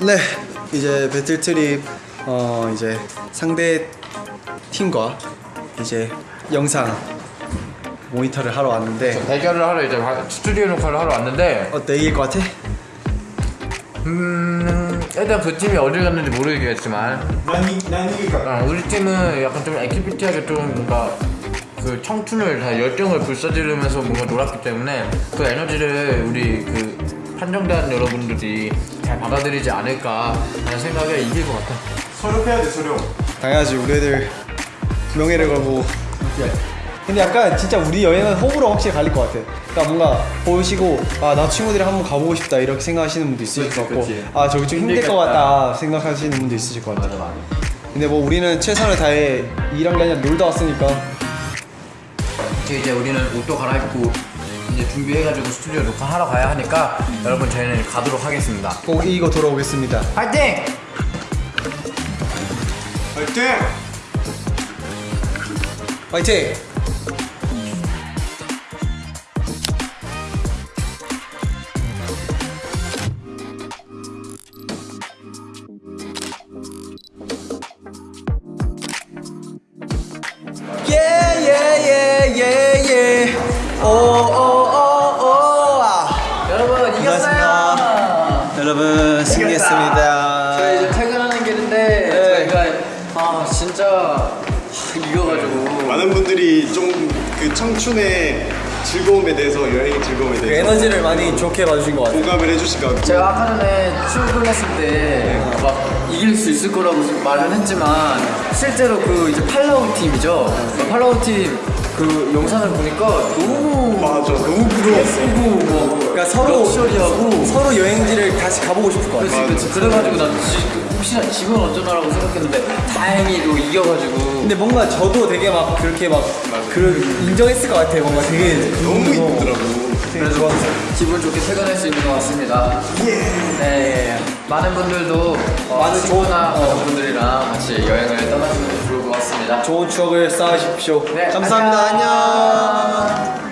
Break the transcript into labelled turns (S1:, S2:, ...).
S1: 네 이제 배틀 트립 어 이제 상대 팀과 이제 영상 모니터를 하러 왔는데
S2: 대결을 하러 이제 스튜디오 녹화를 하러 왔는데
S1: 어때 이길 것 같아?
S2: 음 일단 그 팀이 어디 갔는지 모르겠지만
S3: 난, 이, 난 이길 것 같아
S2: 어, 우리 팀은 약간 좀 activity하게 좀 뭔가 그 청춘을 다 열정을 불사지르면서 뭔가 놀았기 때문에 그 에너지를 우리 그 판정단 여러분들이 잘 받아들이지 않을까 하는 생각에 이길 것 같아.
S3: 서력해야 돼 서력.
S1: 당연하지. 우리 애들 명예를 걸고. 근데 약간 진짜 우리 여행은 호불호 확실히 갈릴 것 같아. 그러니까 뭔가 보시고 아 나 친구들이랑 한번 가보고 싶다 이렇게 생각하시는 분도 있으실 것 같고.
S2: 그치.
S1: 아 저기 좀 힘들 것 같다 생각하시는 분도 있으실 것 같아. 근데 뭐 우리는 최선을 다해 일한 게 아니라 놀다 왔으니까.
S2: 이제 이제 우리는 옷도 갈아입고 이제 준비해가지고 스튜디오 녹화하러 가야 하니까 여러분 저희는 가도록 하겠습니다.
S1: 꼭 이기고 돌아오겠습니다
S2: 파이팅!
S3: 화이팅!
S1: 화이팅! 여러분 승리했습니다.
S2: 저희 이제 퇴근하는 길인데
S1: 네.
S2: 저희가 아 진짜 하, 이겨가지고.
S3: 많은 분들이 좀 그 청춘의 즐거움에 대해서 여행의 즐거움에
S1: 그
S3: 대해서
S1: 에너지를 많이 좋게 봐주신 것 같아요.
S3: 공감을 해주신 것 같고
S2: 제가 아까 전에 출근했을 때 막 이길 수 있을 거라고 말은 했지만 실제로 그 이제 팔라우 팀이죠? 그 팔라우 팀 그 영상을 보니까 너무
S3: 맞아 너무 부러웠어
S2: 예쁘고 뭐
S1: 그러니까 서로
S2: 럭셔리하고.
S1: 서로 여행지를 다시 가보고 싶을 것 같아요.
S2: 그렇지 그렇지 그래가지고 난 지- 혹시나 지면 어쩌나라고 생각했는데 다행히도 이겨가지고.
S1: 근데 뭔가 저도 되게 막 그렇게 막그 인정했을 것 같아요. 뭔가 되게
S3: 너무 이쁘더라고.
S1: 되게 좋았어요.
S2: 기분 좋게 퇴근할 수 있는 것 같습니다. 네, 많은 분들도 어,
S1: 많은
S2: 친구나
S1: 좋은- 어.
S2: 가족분들이랑 같이 여행을 떠나시면 좋을 것 같습니다.
S1: 좋은 추억을 쌓으십시오.
S2: 네,
S1: 감사합니다.
S2: 안녕.
S1: 안녕.